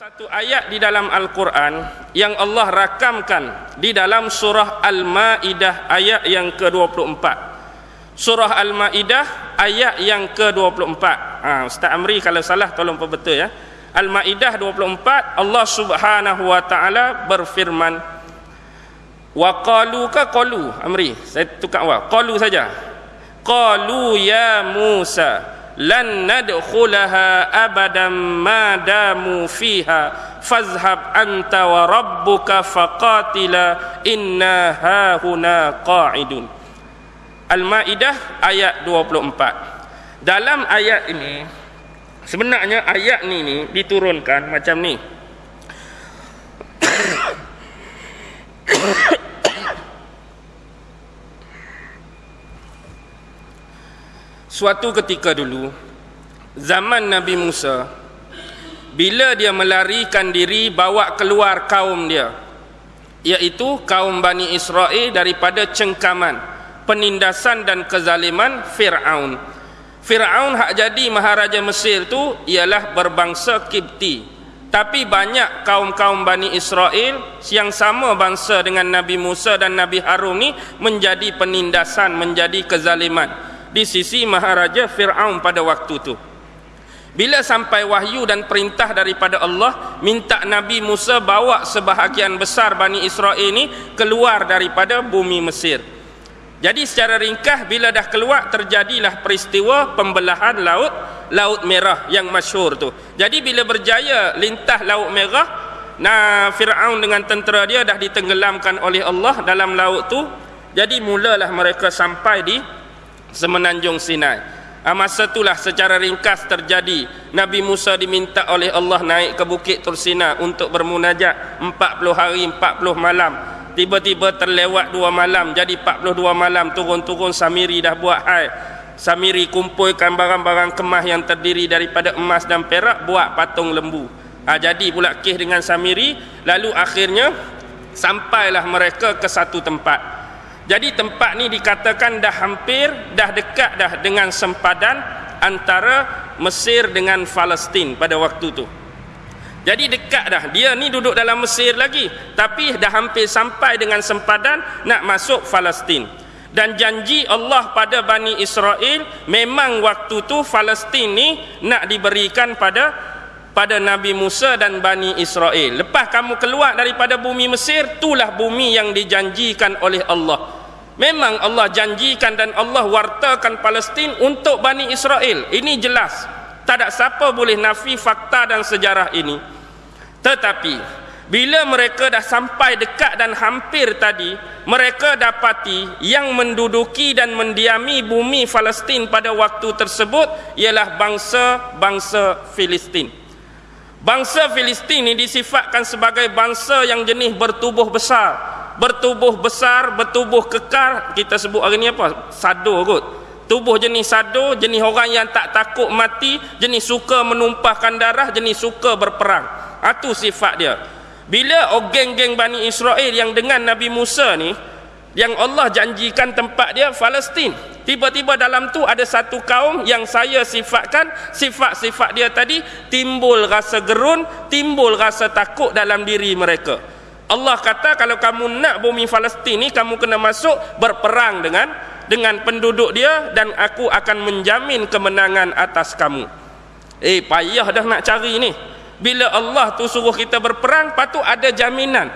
satu ayat di dalam Al-Quran yang Allah rakamkan di dalam surah Al-Ma'idah ayat yang ke-24. Surah Al-Ma'idah ayat yang ke-24. Ha, Ustaz Amri kalau salah tolong perbetul ya. Al-Ma'idah 24 Allah Subhanahu wa taala berfirman Wa qalu ka qalu Amri saya tukar wa qalu saja. Qalu ya Musa lan nadkhulaha abadan ma damu fiha fazhab anta wa rabbuka faqatila inna hahuna qa'idun. Al-Maidah ayat 24 Dalam ayat ini sebenarnya ayat ni ni diturunkan macam ni Suatu ketika dulu zaman Nabi Musa bila dia melarikan diri bawa keluar kaum dia iaitu kaum Bani Israel daripada cengkaman penindasan dan kezaliman Firaun. Firaun hak jadi maharaja Mesir tu ialah berbangsa Kipti. Tapi banyak kaum-kaum Bani Israel yang sama bangsa dengan Nabi Musa dan Nabi Harun ni menjadi penindasan, menjadi kezaliman di sisi Maharaja Fir'aun pada waktu itu. Bila sampai wahyu dan perintah daripada Allah minta Nabi Musa bawa sebahagian besar Bani Israel ini keluar daripada bumi Mesir. Jadi secara ringkas bila dah keluar terjadilah peristiwa pembelahan laut Laut Merah yang masyhur tu. Jadi bila berjaya lintah Laut Merah, nah Firaun dengan tentera dia dah ditenggelamkan oleh Allah dalam laut tu. Jadi mulalah mereka sampai di semenanjung Sinai. Ah, masa itulah secara ringkas terjadi Nabi Musa diminta oleh Allah naik ke bukit Tursina untuk bermunajat 40 hari 40 malam. Tiba-tiba terlewat dua malam jadi 42 malam turun-turun Samiri dah buat hai. Samiri kumpulkan barang-barang kemah yang terdiri daripada emas dan perak buat patung lembu. Ha, jadi pula kih dengan Samiri lalu akhirnya sampailah mereka ke satu tempat. Jadi tempat ni dikatakan dah hampir dah dekat dah dengan sempadan antara Mesir dengan Palestin pada waktu tu. Jadi dekat dah. Dia ni duduk dalam Mesir lagi, tapi dah hampir sampai dengan sempadan nak masuk Palestin. Dan janji Allah pada Bani Israel memang waktu tu Palestin ni nak diberikan pada pada Nabi Musa dan Bani Israel. Lepas kamu keluar daripada bumi Mesir, itulah bumi yang dijanjikan oleh Allah. Memang Allah janjikan dan Allah wartakan Palestin untuk Bani Israel. Ini jelas. Tak ada siapa boleh nafi fakta dan sejarah ini. Tetapi, bila mereka dah sampai dekat dan hampir tadi, mereka dapati yang menduduki dan mendiami bumi Palestin pada waktu tersebut ialah bangsa-bangsa Filistin. Bangsa Filistin ini disifatkan sebagai bangsa yang jenis bertubuh besar, bertubuh besar, bertubuh kekal, kita sebut hari ni apa? Sado kot. Tubuh jenis sado, jenis orang yang tak takut mati, jenis suka menumpahkan darah, jenis suka berperang. Itu sifat dia. Bila oh geng-geng Bani Israel yang dengan Nabi Musa ni, yang Allah janjikan tempat dia Palestin. Tiba-tiba dalam tu ada satu kaum yang saya sifatkan sifat-sifat dia tadi timbul rasa gerun, timbul rasa takut dalam diri mereka. Allah kata kalau kamu nak bumi Palestin ni kamu kena masuk berperang dengan dengan penduduk dia dan aku akan menjamin kemenangan atas kamu. Eh payah dah nak cari ni. Bila Allah tu suruh kita berperang patut ada jaminan.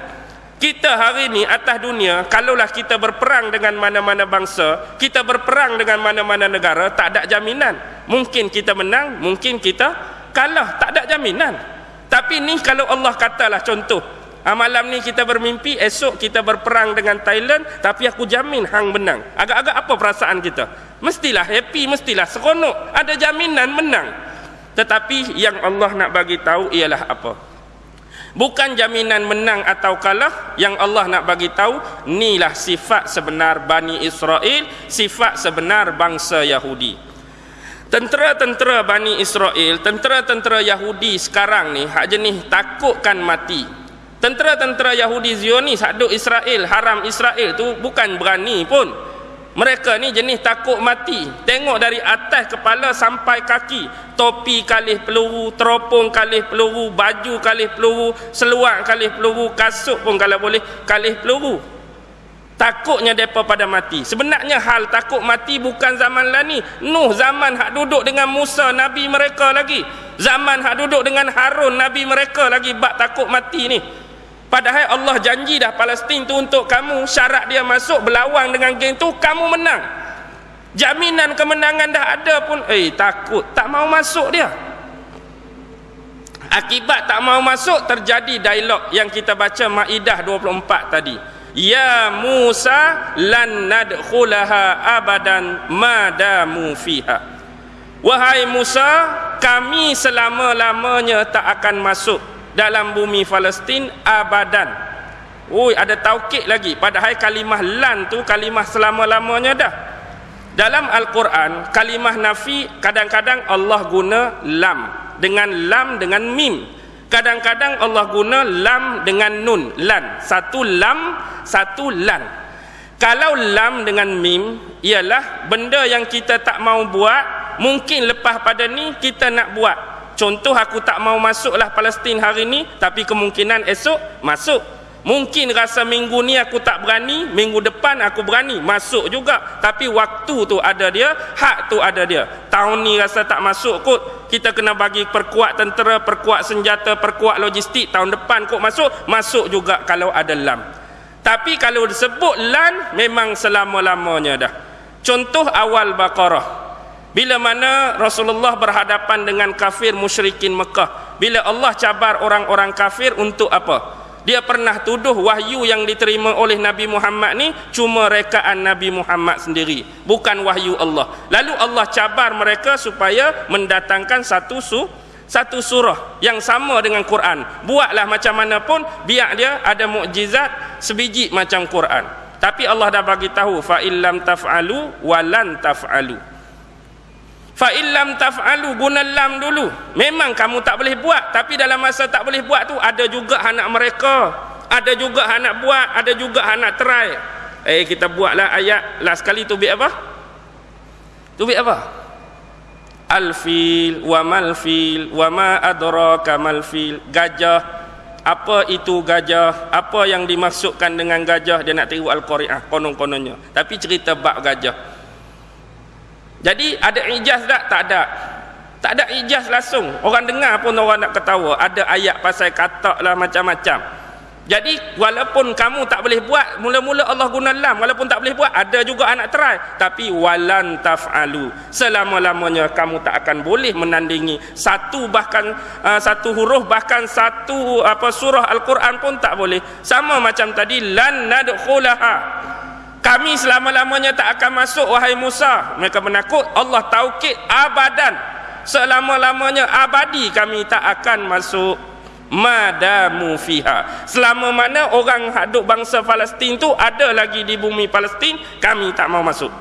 Kita hari ni atas dunia kalaulah kita berperang dengan mana-mana bangsa, kita berperang dengan mana-mana negara tak ada jaminan. Mungkin kita menang, mungkin kita kalah, tak ada jaminan. Tapi ni kalau Allah katalah contoh Ha, malam ni kita bermimpi, esok kita berperang dengan Thailand, tapi aku jamin hang menang. Agak-agak apa perasaan kita? Mestilah happy, mestilah seronok. Ada jaminan menang. Tetapi yang Allah nak bagi tahu ialah apa? Bukan jaminan menang atau kalah, yang Allah nak bagi tahu inilah sifat sebenar Bani Israel, sifat sebenar bangsa Yahudi. Tentera-tentera Bani Israel, tentera-tentera Yahudi sekarang ni hak jenis takutkan mati. Tentera-tentera Yahudi Zionis haduk Israel, haram Israel tu bukan berani pun. mereka ni jenis takut mati. Tengok dari atas kepala sampai kaki. Topi kalih peluru teropong kalih peluru baju kalih peluru seluar kalih peluru kasut pun kalau boleh kalih peluru. Takutnya mereka pada mati. Sebenarnya hal takut mati bukan zaman lah ni. Nuh zaman hak duduk dengan Musa Nabi mereka lagi. Zaman hak duduk dengan Harun Nabi mereka lagi bak takut mati ni Padahal Allah janji dah Palestin tu untuk kamu syarat dia masuk berlawan dengan geng tu kamu menang. Jaminan kemenangan dah ada pun eh takut tak mau masuk dia. Akibat tak mau masuk terjadi dialog yang kita baca Maidah 24 tadi. Ya Musa lan nadkhulaha abadan madamu fiha. Wahai Musa, kami selama-lamanya tak akan masuk dalam bumi Palestin abadan. Oi, ada taukid lagi. Padahal kalimah lan tu kalimah selama-lamanya dah. Dalam Al-Quran, kalimah nafi kadang-kadang Allah guna lam dengan lam dengan mim. Kadang-kadang Allah guna lam dengan nun, lan. Satu lam, satu lan. Kalau lam dengan mim ialah benda yang kita tak mau buat, mungkin lepas pada ni kita nak buat. Contoh aku tak mau masuklah Palestin hari ni tapi kemungkinan esok masuk. Mungkin rasa minggu ni aku tak berani, minggu depan aku berani masuk juga. Tapi waktu tu ada dia, hak tu ada dia. Tahun ni rasa tak masuk kot. Kita kena bagi perkuat tentera, perkuat senjata, perkuat logistik. Tahun depan kot masuk, masuk juga kalau ada lam. Tapi kalau disebut lan memang selama-lamanya dah. Contoh awal Baqarah. Bila mana Rasulullah berhadapan dengan kafir musyrikin Mekah. Bila Allah cabar orang-orang kafir untuk apa? Dia pernah tuduh wahyu yang diterima oleh Nabi Muhammad ni cuma rekaan Nabi Muhammad sendiri. Bukan wahyu Allah. Lalu Allah cabar mereka supaya mendatangkan satu su satu surah yang sama dengan Quran. Buatlah macam mana pun biar dia ada mukjizat sebiji macam Quran. Tapi Allah dah bagi tahu fa illam taf'alu walan taf'alu fa illam taf'alu guna lam dulu. Memang kamu tak boleh buat tapi dalam masa tak boleh buat tu ada juga anak mereka ada juga anak buat ada juga anak try. Eh kita buatlah ayat last kali tu bi apa? Tu bi apa? Al fil wa mal fil wa ma adraka mal fil. Gajah. Apa itu gajah? Apa yang dimasukkan dengan gajah? Dia nak tiru al-qari'ah konon-kononnya tapi cerita bab gajah jadi ada ijaz tak? Tak ada. Tak ada ijaz langsung. Orang dengar pun orang nak ketawa. Ada ayat pasal katak lah macam-macam. Jadi walaupun kamu tak boleh buat, mula-mula Allah guna lam. Walaupun tak boleh buat, ada juga anak try. Tapi walan taf'alu. Selama-lamanya kamu tak akan boleh menandingi satu bahkan uh, satu huruf bahkan satu apa surah Al-Quran pun tak boleh. Sama macam tadi lan nadkhulaha kami selama-lamanya tak akan masuk wahai Musa. Mereka menakut Allah taukid abadan. Selama-lamanya abadi kami tak akan masuk. Madamu fiha. Selama mana orang haduk bangsa Palestin tu ada lagi di bumi Palestin kami tak mau masuk.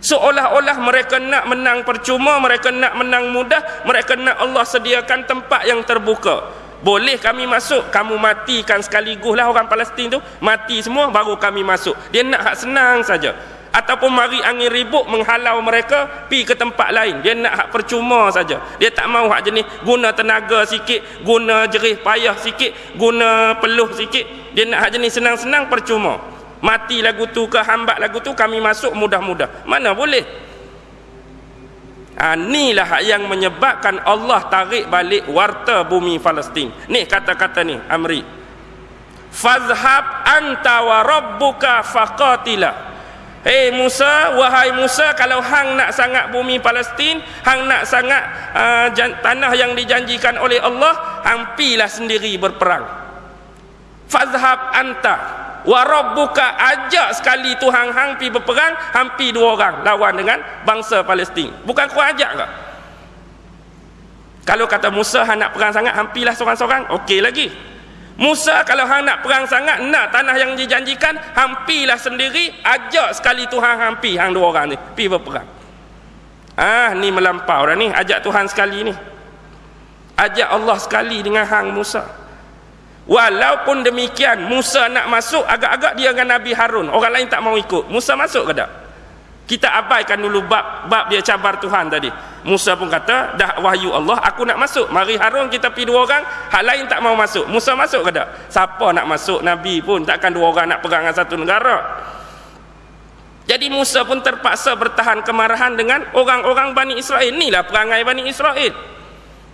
Seolah-olah mereka nak menang percuma mereka nak menang mudah mereka nak Allah sediakan tempat yang terbuka boleh kami masuk? Kamu matikan sekaligus lah orang Palestin tu. Mati semua baru kami masuk. Dia nak hak senang saja. Ataupun mari angin ribut menghalau mereka pi ke tempat lain. Dia nak hak percuma saja. Dia tak mau hak jenis guna tenaga sikit guna jerih payah sikit guna peluh sikit. Dia nak hak jenis senang-senang percuma. Mati lagu tu ke hambat lagu tu kami masuk mudah-mudah. Mana boleh Ha, inilah yang menyebabkan Allah tarik balik warta bumi Palestin. Ni kata-kata ni Amri. Fazhab anta wa rabbuka faqatila. Hei Musa, wahai Musa, kalau hang nak sangat bumi Palestin, hang nak sangat uh, tanah yang dijanjikan oleh Allah, hang pilah sendiri berperang. Fazhab anta wa rabbuka ajak sekali Tuhan hang pi berperang hampir dua orang. Lawan dengan bangsa Palestin. Bukan kau ajak ke? Kalau kata Musa hang nak perang sangat hampirlah seorang-seorang okey lagi. Musa kalau hang nak perang sangat nak tanah yang dijanjikan hampirlah sendiri ajak sekali Tuhan hampir hang dua orang ni pi berperang. Ah ni melampau dah ni ajak Tuhan sekali ni. Ajak Allah sekali dengan hang Musa Walaupun demikian Musa nak masuk agak-agak dia dengan Nabi Harun. Orang lain tak mau ikut. Musa masuk ke tak? kita abaikan dulu bab bab dia cabar Tuhan tadi. Musa pun kata dah wahyu Allah aku nak masuk. Mari Harun kita pergi dua orang. Hak lain tak mau masuk. Musa masuk ke tak? Siapa nak masuk? Nabi pun takkan dua orang nak dengan satu negara. Jadi Musa pun terpaksa bertahan kemarahan dengan orang-orang Bani Israel. Inilah perangai Bani Israel.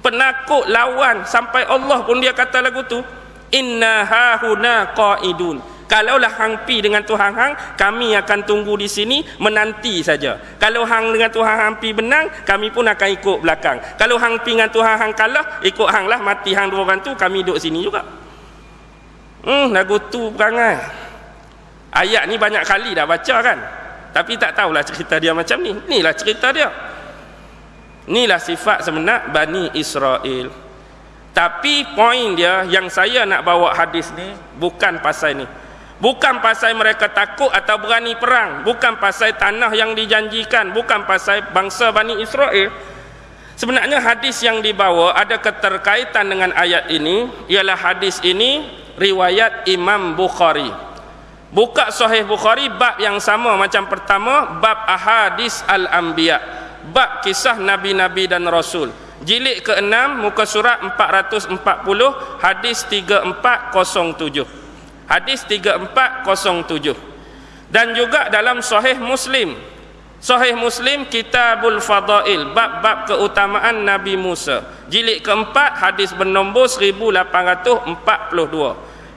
Penakut lawan. Sampai Allah pun dia kata lagu tu inna hahuna qaidun Kalaulah hang pi dengan Tuhan hang, kami akan tunggu di sini menanti saja. Kalau hang dengan Tuhan hang pi benang, kami pun akan ikut belakang. Kalau hang pi dengan Tuhan hang kalah, ikut hang lah mati hang dua orang tu, kami duduk sini juga. Hmm, lagu tu perangai. Ayat ni banyak kali dah baca kan. Tapi tak tahulah cerita dia macam ni. Inilah cerita dia. Inilah sifat sebenar Bani Israel. Tapi poin dia yang saya nak bawa hadis ni bukan pasal ni. Bukan pasal mereka takut atau berani perang. Bukan pasal tanah yang dijanjikan. Bukan pasal bangsa Bani Israel. Sebenarnya hadis yang dibawa ada keterkaitan dengan ayat ini. Ialah hadis ini riwayat Imam Bukhari. Buka sahih Bukhari bab yang sama macam pertama. Bab ahadis al-anbiya. Bab kisah Nabi-Nabi dan Rasul. Jilid ke-6 muka surat 440 hadis 3407 hadis 3407 dan juga dalam sahih muslim. Sahih muslim kitabul fadail bab-bab keutamaan nabi Musa. Jilid keempat hadis bernombor 1842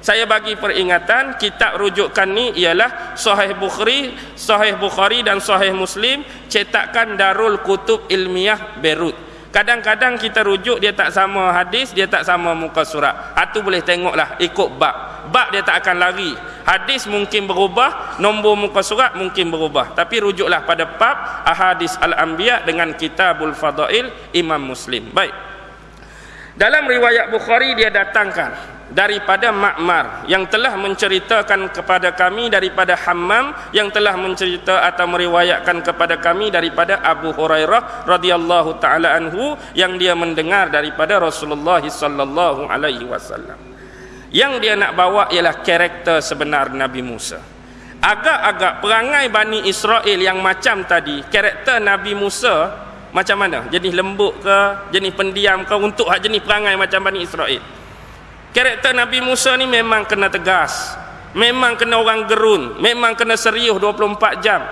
saya bagi peringatan kitab rujukan ni ialah sahih bukhari sahih bukhari dan sahih muslim cetakan darul kutub ilmiah beirut Kadang-kadang kita rujuk dia tak sama hadis, dia tak sama muka surat. Itu boleh tengoklah ikut bab. Bab dia tak akan lari. Hadis mungkin berubah, nombor muka surat mungkin berubah. Tapi rujuklah pada bab Ahadis Al-Anbiya dengan Kitabul Fadail Imam Muslim. Baik. Dalam riwayat Bukhari dia datangkan daripada Ma'mar yang telah menceritakan kepada kami daripada Hammam yang telah mencerita atau meriwayatkan kepada kami daripada Abu Hurairah radhiyallahu taala anhu yang dia mendengar daripada Rasulullah sallallahu alaihi wasallam. Yang dia nak bawa ialah karakter sebenar Nabi Musa. Agak-agak perangai Bani Israel yang macam tadi, karakter Nabi Musa macam mana? Jenis lembut ke, jenis pendiam ke untuk hak jenis perangai macam Bani Israel? Karakter Nabi Musa ni memang kena tegas. Memang kena orang gerun. Memang kena serius 24 jam.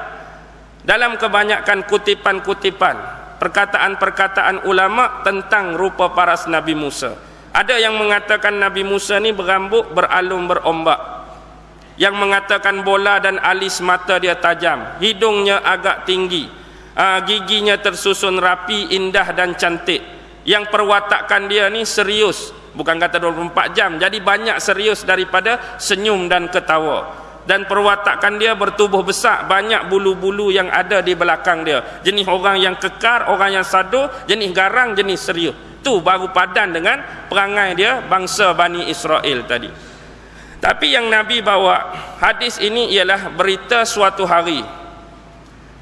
Dalam kebanyakan kutipan-kutipan. Perkataan-perkataan ulama tentang rupa paras Nabi Musa. Ada yang mengatakan Nabi Musa ni berambut beralum berombak. Yang mengatakan bola dan alis mata dia tajam. Hidungnya agak tinggi. Uh, giginya tersusun rapi, indah dan cantik. Yang perwatakan dia ni serius. Bukan kata 24 jam. Jadi banyak serius daripada senyum dan ketawa. Dan perwatakan dia bertubuh besar. Banyak bulu-bulu yang ada di belakang dia. Jenis orang yang kekar orang yang sadu jenis garang jenis serius. Tu baru padan dengan perangai dia bangsa Bani Israel tadi. Tapi yang Nabi bawa hadis ini ialah berita suatu hari.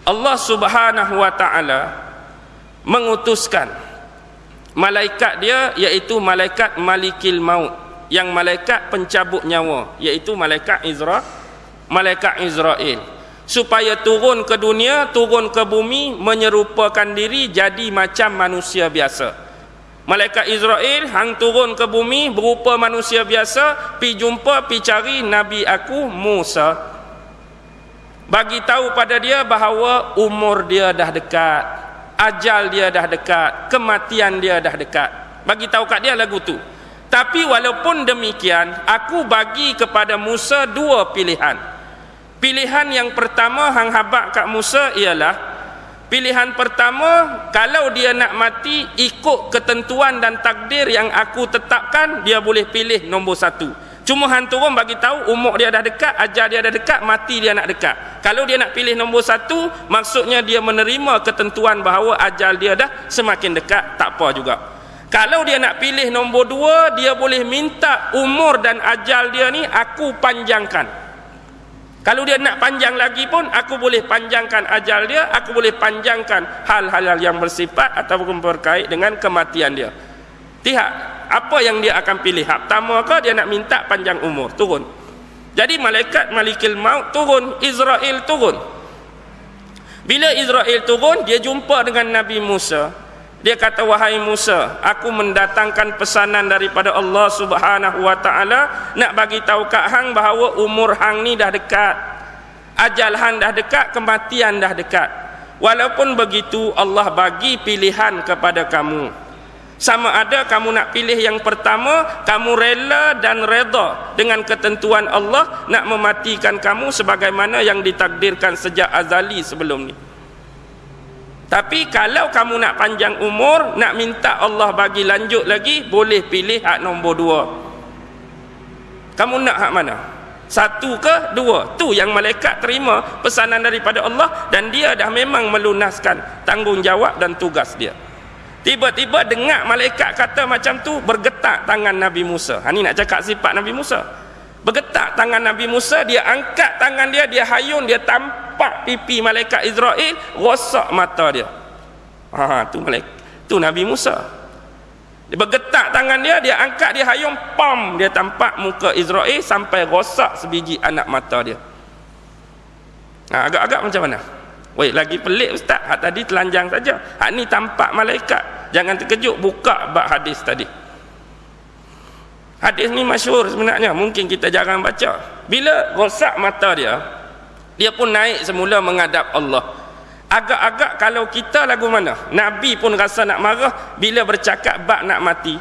Allah subhanahu wa ta'ala mengutuskan malaikat dia iaitu malaikat malikil maut yang malaikat pencabut nyawa iaitu malaikat Izra malaikat Israel supaya turun ke dunia turun ke bumi menyerupakan diri jadi macam manusia biasa. Malaikat Israel hang turun ke bumi berupa manusia biasa pi jumpa pi cari nabi aku Musa. Bagi tahu pada dia bahawa umur dia dah dekat ajal dia dah dekat, kematian dia dah dekat. Bagi tahu kat dia lagu tu. Tapi walaupun demikian, aku bagi kepada Musa dua pilihan. Pilihan yang pertama hang habak kat Musa ialah pilihan pertama kalau dia nak mati ikut ketentuan dan takdir yang aku tetapkan, dia boleh pilih nombor satu. Cuma hang turun bagi tahu umur dia dah dekat, ajar dia dah dekat, mati dia nak dekat. Kalau dia nak pilih nombor satu, maksudnya dia menerima ketentuan bahawa ajal dia dah semakin dekat, tak apa juga. Kalau dia nak pilih nombor dua, dia boleh minta umur dan ajal dia ni aku panjangkan. Kalau dia nak panjang lagi pun, aku boleh panjangkan ajal dia, aku boleh panjangkan hal-hal yang bersifat ataupun berkait dengan kematian dia. Tihak apa yang dia akan pilih? Hak pertama ke dia nak minta panjang umur? Turun. Jadi malaikat malikil maut turun. Israel turun. Bila Israel turun dia jumpa dengan Nabi Musa. Dia kata wahai Musa aku mendatangkan pesanan daripada Allah Subhanahu wa taala. Nak bagi tahu kat hang bahawa umur hang ni dah dekat. Ajal hang dah dekat kematian dah dekat. Walaupun begitu Allah bagi pilihan kepada kamu sama ada kamu nak pilih yang pertama kamu rela dan reda dengan ketentuan Allah nak mematikan kamu sebagaimana yang ditakdirkan sejak azali sebelum ni. Tapi kalau kamu nak panjang umur nak minta Allah bagi lanjut lagi boleh pilih hak nombor dua. Kamu nak hak mana? Satu ke dua? Tu yang malaikat terima pesanan daripada Allah dan dia dah memang melunaskan tanggungjawab dan tugas dia Tiba-tiba dengar malaikat kata macam tu bergetak tangan Nabi Musa. Ha ni nak cakap sifat Nabi Musa. Bergetak tangan Nabi Musa, dia angkat tangan dia, dia hayun, dia tampak pipi malaikat Israel, rosak mata dia. Ha tu malaikat, tu Nabi Musa. Dia bergetak tangan dia, dia angkat, dia hayun, pam, dia tampak muka Israel sampai rosak sebiji anak mata dia. Ha, agak-agak macam mana? Wait, lagi pelik ustaz. Hak tadi telanjang saja. Hak ni tampak malaikat. Jangan terkejut buka bab hadis tadi. Hadis ni masyhur sebenarnya. Mungkin kita jarang baca. Bila rosak mata dia, dia pun naik semula menghadap Allah. Agak-agak kalau kita lagu mana? Nabi pun rasa nak marah bila bercakap bab nak mati.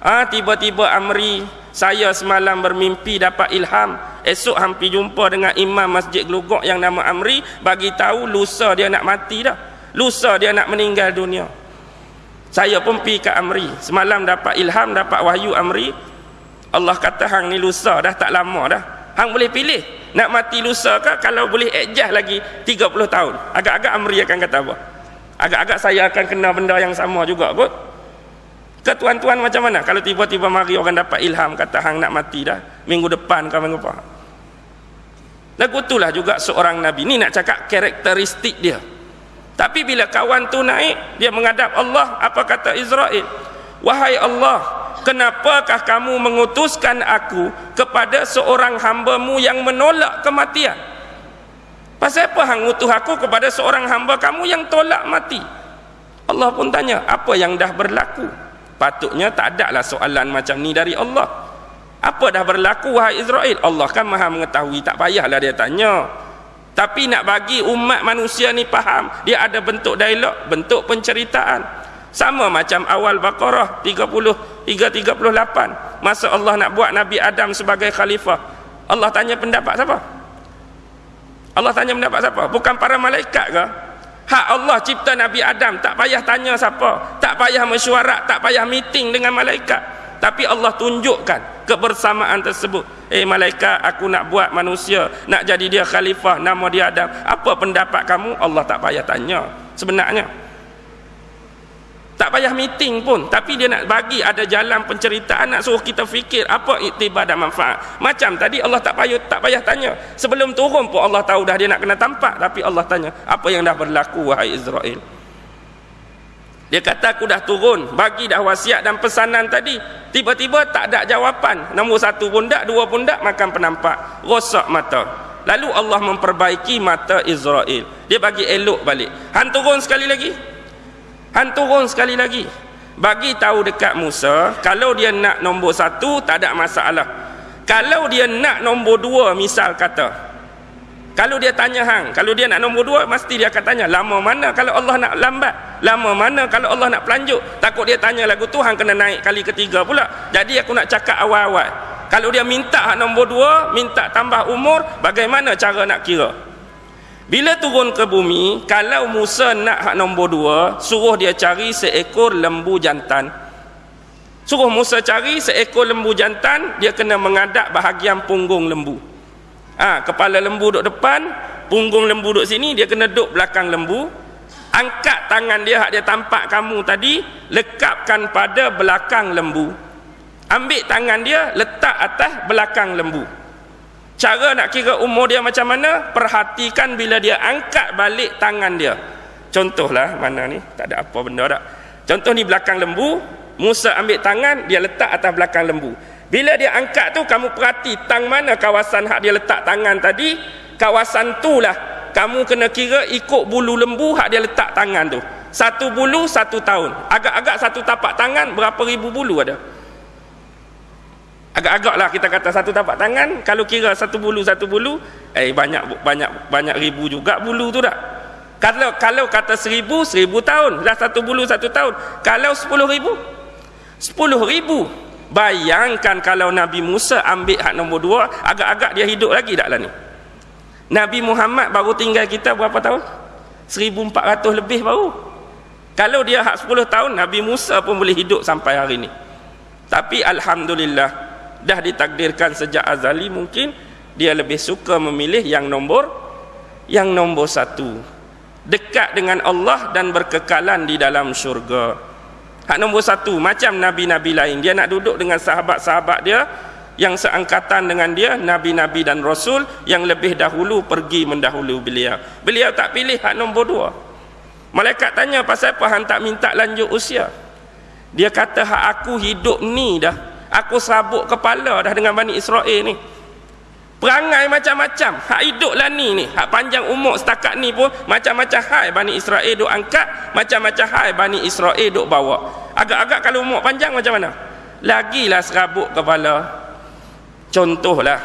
Ah ha, tiba-tiba Amri saya semalam bermimpi dapat ilham. Esok hampir jumpa dengan imam masjid gelugok yang nama Amri. Bagi tahu lusa dia nak mati dah. Lusa dia nak meninggal dunia. Saya pun pergi ke Amri. Semalam dapat ilham dapat wahyu Amri. Allah kata hang ni lusa dah tak lama dah. Hang boleh pilih nak mati lusa ke kalau boleh adjust lagi 30 tahun. Agak-agak Amri akan kata apa? Agak-agak saya akan kena benda yang sama juga kot ke tuan-tuan macam mana? Kalau tiba-tiba mari orang dapat ilham kata hang nak mati dah. Minggu depan ke minggu apa lagu itulah juga seorang nabi. Ni nak cakap karakteristik dia. Tapi bila kawan tu naik dia menghadap Allah apa kata Israel wahai Allah kenapakah kamu mengutuskan aku kepada seorang hambamu yang menolak kematian? Pasal apa hang utus aku kepada seorang hamba kamu yang tolak mati? Allah pun tanya apa yang dah berlaku patutnya tak ada lah soalan macam ni dari Allah. Apa dah berlaku wahai Israel? Allah kan maha mengetahui. Tak payahlah dia tanya. Tapi nak bagi umat manusia ni faham dia ada bentuk dialog bentuk penceritaan. Sama macam awal Baqarah 30 hingga 38 masa Allah nak buat Nabi Adam sebagai khalifah. Allah tanya pendapat siapa? Allah tanya pendapat siapa? Bukan para malaikat ke Hak Allah cipta Nabi Adam tak payah tanya siapa, tak payah mesyuarat, tak payah meeting dengan malaikat. Tapi Allah tunjukkan kebersamaan tersebut. Eh malaikat, aku nak buat manusia, nak jadi dia khalifah, nama dia Adam. Apa pendapat kamu? Allah tak payah tanya. Sebenarnya tak payah meeting pun. Tapi dia nak bagi ada jalan penceritaan nak suruh kita fikir apa iktibar dan manfaat. Macam tadi Allah tak payah tak payah tanya. Sebelum turun pun Allah tahu dah dia nak kena tampak. Tapi Allah tanya apa yang dah berlaku wahai Israel? Dia kata aku dah turun. Bagi dah wasiat dan pesanan tadi. Tiba-tiba tak ada jawapan. Nombor satu pun tak dua pun tak makan penampak. Rosak mata. Lalu Allah memperbaiki mata Israel. Dia bagi elok balik. Han turun sekali lagi Han turun sekali lagi. Bagi tahu dekat Musa, kalau dia nak nombor satu, tak ada masalah. Kalau dia nak nombor dua, misal kata. Kalau dia tanya hang, kalau dia nak nombor dua, mesti dia akan tanya, lama mana kalau Allah nak lambat? Lama mana kalau Allah nak pelanjut? Takut dia tanya lagu tu, hang kena naik kali ketiga pula. Jadi aku nak cakap awal-awal. Kalau dia minta hak nombor dua, minta tambah umur, bagaimana cara nak kira? Bila turun ke bumi, kalau Musa nak hak nombor dua, suruh dia cari seekor lembu jantan. Suruh Musa cari seekor lembu jantan, dia kena mengadap bahagian punggung lembu. Ha, kepala lembu duduk depan, punggung lembu duduk sini, dia kena duduk belakang lembu. Angkat tangan dia, hak dia tampak kamu tadi, lekapkan pada belakang lembu. Ambil tangan dia, letak atas belakang lembu. Cara nak kira umur dia macam mana? Perhatikan bila dia angkat balik tangan dia. Contohlah mana ni? Tak ada apa benda tak. Contoh ni belakang lembu, Musa ambil tangan, dia letak atas belakang lembu. Bila dia angkat tu kamu perhati tang mana kawasan hak dia letak tangan tadi, kawasan tu lah kamu kena kira ikut bulu lembu hak dia letak tangan tu satu bulu satu tahun agak-agak satu tapak tangan berapa ribu bulu ada agak-agak lah kita kata satu tapak tangan kalau kira satu bulu satu bulu eh banyak banyak banyak ribu juga bulu tu tak kalau kalau kata seribu seribu tahun. Dah satu bulu satu tahun. Kalau sepuluh ribu? Sepuluh ribu. Bayangkan kalau Nabi Musa ambil hak nombor dua agak-agak dia hidup lagi tak lah ni. Nabi Muhammad baru tinggal kita berapa tahun? 1400 lebih baru. Kalau dia hak 10 tahun Nabi Musa pun boleh hidup sampai hari ni. Tapi Alhamdulillah dah ditakdirkan sejak azali mungkin dia lebih suka memilih yang nombor yang nombor satu dekat dengan Allah dan berkekalan di dalam syurga Hak nombor satu, macam Nabi-Nabi lain. Dia nak duduk dengan sahabat-sahabat dia yang seangkatan dengan dia, Nabi-Nabi dan Rasul yang lebih dahulu pergi mendahulu beliau. Beliau tak pilih hak nombor dua. Malaikat tanya, pasal apa hang tak minta lanjut usia? Dia kata, hak aku hidup ni dah. Aku sabuk kepala dah dengan Bani Israel ni. Perangai macam-macam. Hak hidup lah ni ni. Hak panjang umur setakat ni pun macam-macam hai Bani Israel duk angkat macam-macam hai Bani Israel duk bawa. Agak-agak kalau umur panjang macam mana? Lagilah serabut kepala. Contohlah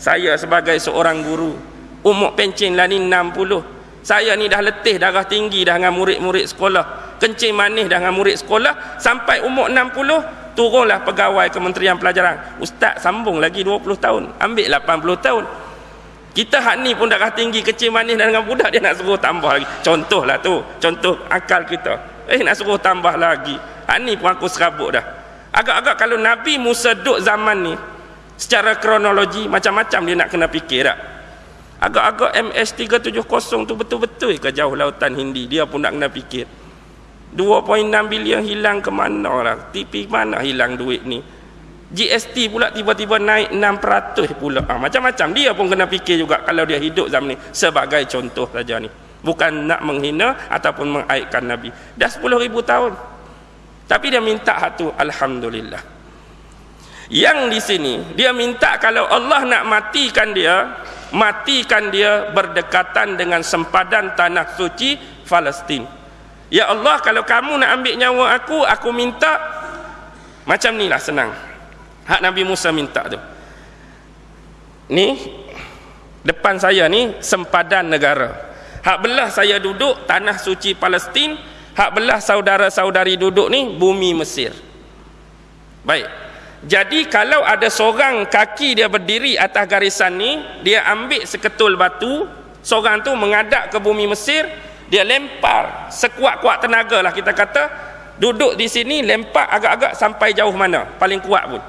saya sebagai seorang guru umur pencin lah ni 60 saya ni dah letih darah tinggi dah dengan murid-murid sekolah. Kencing manis dah dengan murid sekolah. Sampai umur 60 turunlah pegawai Kementerian Pelajaran. Ustaz sambung lagi 20 tahun. Ambil 80 tahun. Kita hak ni pun darah tinggi kecil manis dan dengan budak dia nak suruh tambah lagi. Contohlah tu. Contoh akal kita. Eh nak suruh tambah lagi. Hak ni pun aku serabut dah. Agak-agak kalau Nabi Musa duduk zaman ni secara kronologi macam-macam dia nak kena fikir tak agak-agak MS370 tu betul-betul ke jauh lautan Hindi? Dia pun nak kena fikir 2.6 bilion hilang ke mana lah TV mana hilang duit ni? GST pula tiba-tiba naik 6% pula. Ha, macam-macam. Dia pun kena fikir juga kalau dia hidup zaman ni sebagai contoh saja ni. Bukan nak menghina ataupun mengaitkan Nabi. Dah 10 ribu tahun. Tapi dia minta satu Alhamdulillah. Yang di sini dia minta kalau Allah nak matikan dia matikan dia berdekatan dengan sempadan tanah suci Palestin Ya Allah kalau kamu nak ambil nyawa aku Aku minta. Macam ni lah senang. Hak Nabi Musa minta tu. Ni Depan saya ni Sempadan negara. Hak belah saya duduk Tanah suci Palestin. Hak belah saudara-saudari duduk ni Bumi Mesir. Baik. Jadi kalau ada seorang kaki dia berdiri atas garisan ni Dia ambil seketul batu Seorang tu mengadap ke bumi Mesir dia lempar sekuat-kuat tenaga lah kita kata. Duduk di sini lempar agak-agak sampai jauh mana? Paling kuat pun.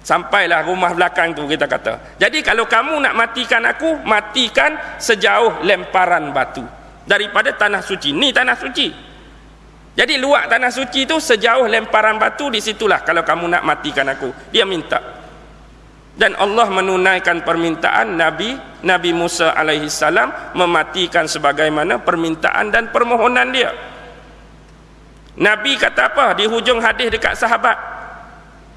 Sampailah rumah belakang tu kita kata. Jadi kalau kamu nak matikan aku matikan sejauh lemparan batu. Daripada tanah suci. Ni tanah suci. Jadi luak tanah suci tu sejauh lemparan batu di situlah kalau kamu nak matikan aku. Dia minta dan Allah menunaikan permintaan Nabi Nabi Musa alaihi salam mematikan sebagaimana permintaan dan permohonan dia. Nabi kata apa di hujung hadis dekat sahabat?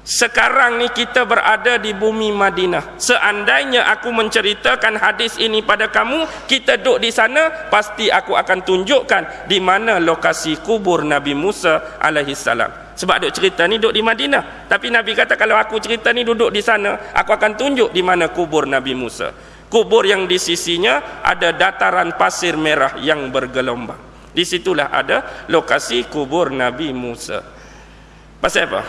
Sekarang ni kita berada di bumi Madinah. Seandainya aku menceritakan hadis ini pada kamu, kita duduk di sana, pasti aku akan tunjukkan di mana lokasi kubur Nabi Musa alaihi salam sebab duk cerita ni duduk di Madinah. Tapi Nabi kata kalau aku cerita ni duduk di sana aku akan tunjuk di mana kubur Nabi Musa. Kubur yang di sisinya ada dataran pasir merah yang bergelombang. Di situlah ada lokasi kubur Nabi Musa. Pasal apa?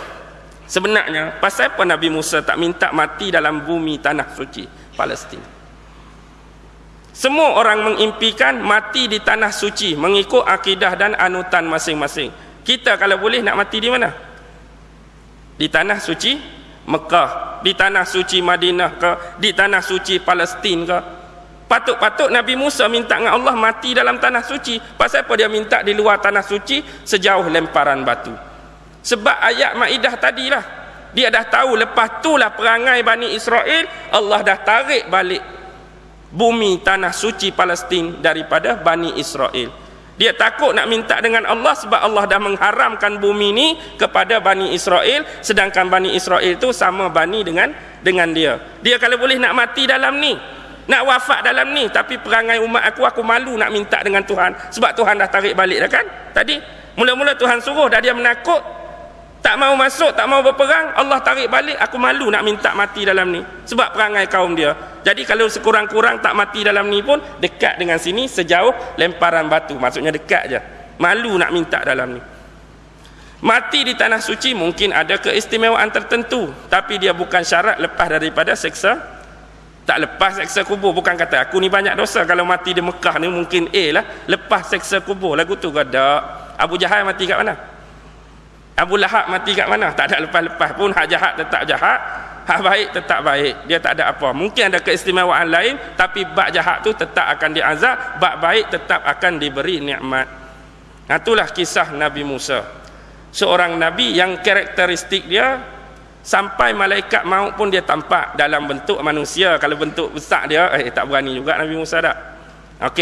sebenarnya pasal apa Nabi Musa tak minta mati dalam bumi tanah suci Palestin? Semua orang mengimpikan mati di tanah suci mengikut akidah dan anutan masing-masing kita kalau boleh nak mati di mana? Di tanah suci Mekah di tanah suci Madinah ke di tanah suci Palestin ke. Patut-patut Nabi Musa minta dengan Allah mati dalam tanah suci. Pasal apa dia minta di luar tanah suci? Sejauh lemparan batu. Sebab ayat Maidah tadilah. Dia dah tahu lepas tu lah perangai Bani Israel Allah dah tarik balik bumi tanah suci Palestin daripada Bani Israel dia takut nak minta dengan Allah sebab Allah dah mengharamkan bumi ini kepada Bani Israel sedangkan Bani Israel itu sama Bani dengan dengan dia. Dia kalau boleh nak mati dalam ni nak wafat dalam ni tapi perangai umat aku aku malu nak minta dengan Tuhan. Sebab Tuhan dah tarik balik dah kan? Tadi mula-mula Tuhan suruh dah dia menakut tak mau masuk tak mau berperang Allah tarik balik aku malu nak minta mati dalam ni. Sebab perangai kaum dia jadi kalau sekurang-kurang tak mati dalam ni pun dekat dengan sini sejauh lemparan batu. Maksudnya dekat je. Malu nak minta dalam ni. Mati di tanah suci mungkin ada keistimewaan tertentu. Tapi dia bukan syarat lepas daripada seksa. Tak lepas seksa kubur. Bukan kata aku ni banyak dosa. Kalau mati di Mekah ni mungkin A lah. Lepas seksa kubur. Lagu tu gada. Abu Jahal mati kat mana? Abu Lahab mati kat mana? Tak ada lepas-lepas pun. Hak jahat tetap jahat hak baik tetap baik. Dia tak ada apa. Mungkin ada keistimewaan lain tapi bak jahat tu tetap akan diazab bak baik tetap akan diberi nikmat. Nah, itulah kisah Nabi Musa. Seorang Nabi yang karakteristik dia sampai malaikat maut pun dia tampak dalam bentuk manusia. Kalau bentuk besar dia eh tak berani juga Nabi Musa tak okey